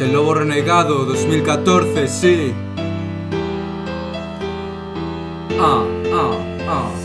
el Lobo Renegado 2014, sí. Ah, ah, ah.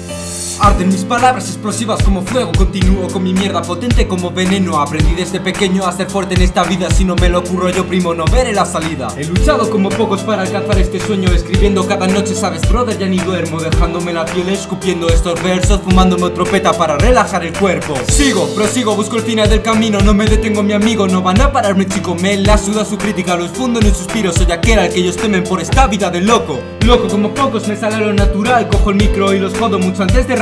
Arden mis palabras explosivas como fuego. Continúo con mi mierda potente como veneno. Aprendí desde pequeño a ser fuerte en esta vida. Si no me lo ocurro yo primo no veré la salida. He luchado como pocos para alcanzar este sueño. Escribiendo cada noche sabes brother ya ni duermo. Dejándome la piel escupiendo estos versos Fumándome otro peta para relajar el cuerpo. Sigo, prosigo, busco el final del camino. No me detengo mi amigo, no van a pararme chico. Me la suda su crítica, los fundo en un suspiro. Soy aquel al que ellos temen por esta vida de loco. Loco como pocos me sale lo natural. Cojo el micro y los jodo mucho antes de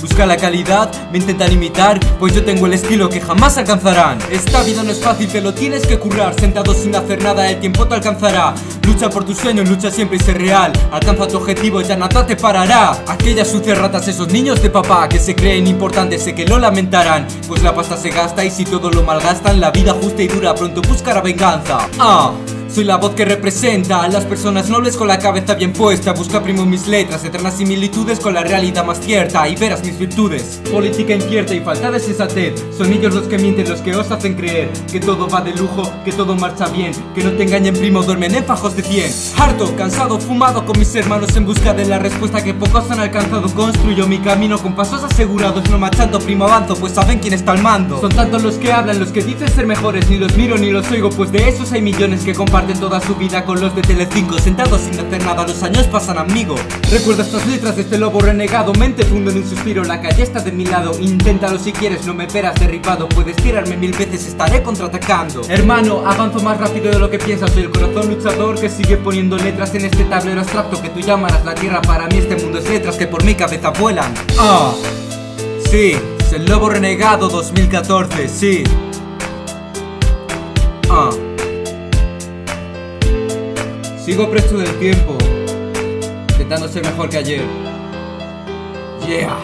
Busca la calidad, me intentan imitar Pues yo tengo el estilo que jamás alcanzarán. Esta vida no es fácil, te lo tienes que currar. Sentado sin hacer nada, el tiempo te alcanzará. Lucha por tus sueños, lucha siempre y sé real. Alcanza tu objetivo, ya nada te parará. Aquellas sucias ratas, esos niños de papá Que se creen importantes, sé que lo lamentarán. Pues la pasta se gasta y si todo lo malgastan La vida justa y dura. Pronto buscará venganza. Ah soy la voz que representa a las personas nobles con la cabeza bien puesta. Busca primo mis letras, eternas similitudes con la realidad más cierta Y verás mis virtudes. Política incierta y falta de sensatez. Son ellos los que mienten, los que os hacen creer Que todo va de lujo, que todo marcha bien Que no te engañen primo, duermen en fajos de 100 Harto, cansado, fumado con mis hermanos En busca de la respuesta que pocos han alcanzado. Construyo mi camino con pasos asegurados No marchando primo avanzo, pues saben quién está al mando. Son tantos los que hablan, los que dicen ser mejores Ni los miro ni los oigo, pues de esos hay millones que comparten toda su vida con los de Telecinco. Sentados sin hacer nada, los años pasan amigo. Recuerda estas letras de este lobo renegado. Mente fundo en un suspiro, la calle está de mi lado. Inténtalo si quieres, no me verás derribado. Puedes tirarme mil veces, estaré contraatacando. Hermano, avanzo más rápido de lo que piensas. Soy el corazón luchador que sigue poniendo letras en este tablero abstracto Que tú llamarás la tierra, para mí este mundo es letras que por mi cabeza vuelan. Ah, sí, es el lobo renegado 2014, sí. Ah Sigo presto del tiempo, intentando ser mejor que ayer. Yeah.